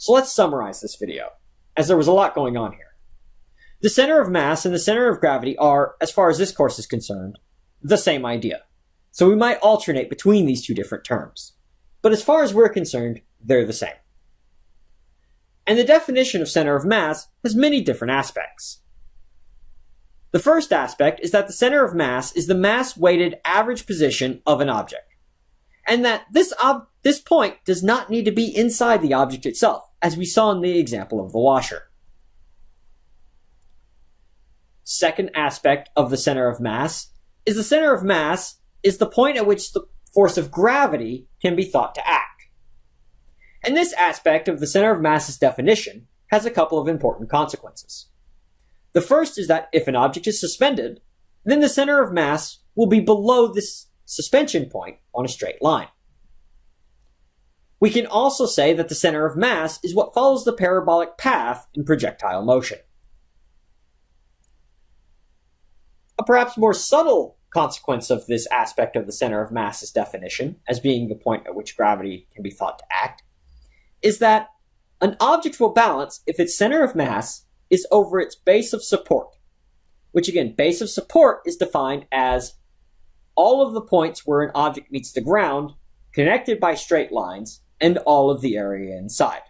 So let's summarize this video, as there was a lot going on here. The center of mass and the center of gravity are, as far as this course is concerned, the same idea. So we might alternate between these two different terms. But as far as we're concerned, they're the same. And the definition of center of mass has many different aspects. The first aspect is that the center of mass is the mass-weighted average position of an object. And that this, this point does not need to be inside the object itself, as we saw in the example of the washer. Second aspect of the center of mass is the center of mass is the point at which the force of gravity can be thought to act. And this aspect of the center of mass's definition has a couple of important consequences. The first is that if an object is suspended, then the center of mass will be below this suspension point on a straight line. We can also say that the center of mass is what follows the parabolic path in projectile motion. A perhaps more subtle consequence of this aspect of the center of mass's definition, as being the point at which gravity can be thought to act, is that an object will balance if its center of mass is over its base of support, which again, base of support is defined as all of the points where an object meets the ground connected by straight lines and all of the area inside.